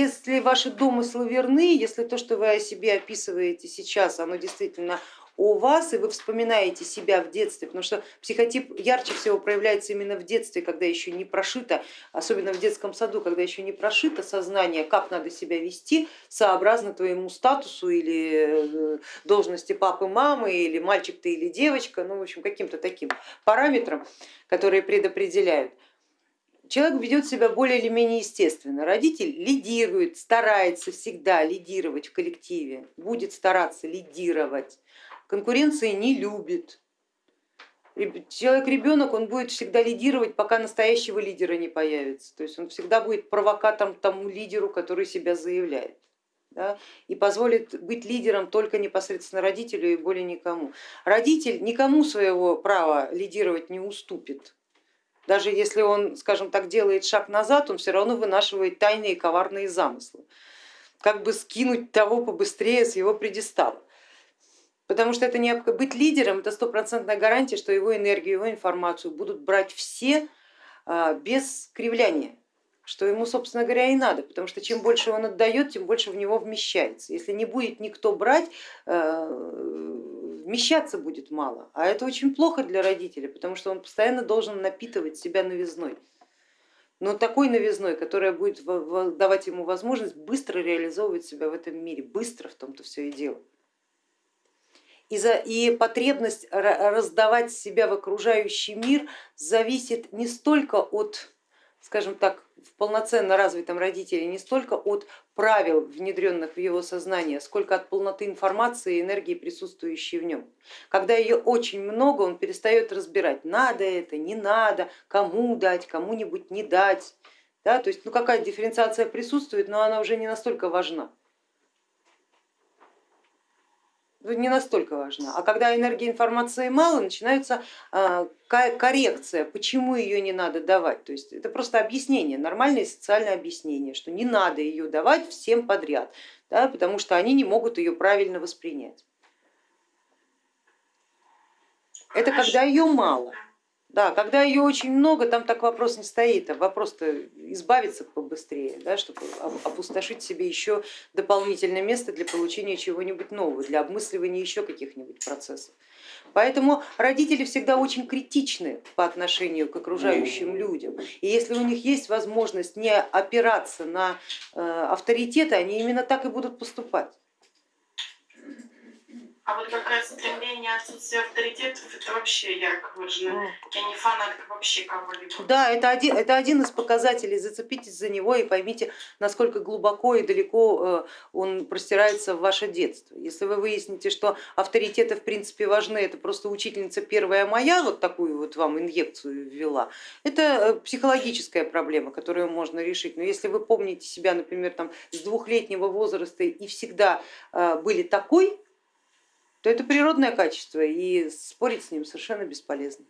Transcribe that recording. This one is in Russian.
если ваши домыслы верны, если то, что вы о себе описываете сейчас, оно действительно у вас, и вы вспоминаете себя в детстве, потому что психотип ярче всего проявляется именно в детстве, когда еще не прошито, особенно в детском саду, когда еще не прошито сознание, как надо себя вести сообразно твоему статусу или э, должности папы, мамы, или мальчик ты или девочка, ну в общем каким-то таким параметрам, которые предопределяют человек ведет себя более или менее естественно. Родитель лидирует, старается всегда лидировать в коллективе, будет стараться лидировать конкуренции не любит. Человек, ребенок, он будет всегда лидировать, пока настоящего лидера не появится. То есть он всегда будет провокатором тому лидеру, который себя заявляет. Да, и позволит быть лидером только непосредственно родителю и более никому. Родитель никому своего права лидировать не уступит. Даже если он, скажем так, делает шаг назад, он все равно вынашивает тайные коварные замыслы. Как бы скинуть того побыстрее с его предистала. Потому что это не быть лидером, это стопроцентная гарантия, что его энергию, его информацию будут брать все а, без кривляния, что ему, собственно говоря, и надо, потому что чем больше он отдает, тем больше в него вмещается. Если не будет никто брать, а, вмещаться будет мало, а это очень плохо для родителя, потому что он постоянно должен напитывать себя новизной. Но такой новизной, которая будет давать ему возможность быстро реализовывать себя в этом мире, быстро в том-то все и дело. И, за, и потребность раздавать себя в окружающий мир зависит не столько от, скажем так, в полноценно развитом родителе, не столько от правил, внедренных в его сознание, сколько от полноты информации и энергии, присутствующей в нем. Когда ее очень много, он перестает разбирать, надо это, не надо, кому дать, кому-нибудь не дать. Да, то есть ну, какая дифференциация присутствует, но она уже не настолько важна. Ну, не настолько важна. А когда энергии информации мало, начинается а, коррекция, почему ее не надо давать. То есть это просто объяснение, нормальное социальное объяснение, что не надо ее давать всем подряд, да, потому что они не могут ее правильно воспринять. Это когда ее мало. Да, когда ее очень много, там так вопрос не стоит, а вопрос-то избавиться побыстрее, да, чтобы опустошить себе еще дополнительное место для получения чего-нибудь нового, для обмысливания еще каких-нибудь процессов. Поэтому родители всегда очень критичны по отношению к окружающим людям. И если у них есть возможность не опираться на э, авторитеты, они именно так и будут поступать. А вот как раз стремление отсутствия авторитетов, это вообще ярко выражено. Я не фанатка вообще кого-либо. Да, это один, это один из показателей. Зацепитесь за него и поймите, насколько глубоко и далеко э, он простирается в ваше детство. Если вы выясните, что авторитеты в принципе важны, это просто учительница первая моя, вот такую вот вам инъекцию ввела, это э, психологическая проблема, которую можно решить. Но если вы помните себя, например, там, с двухлетнего возраста и всегда э, были такой, то это природное качество и спорить с ним совершенно бесполезно.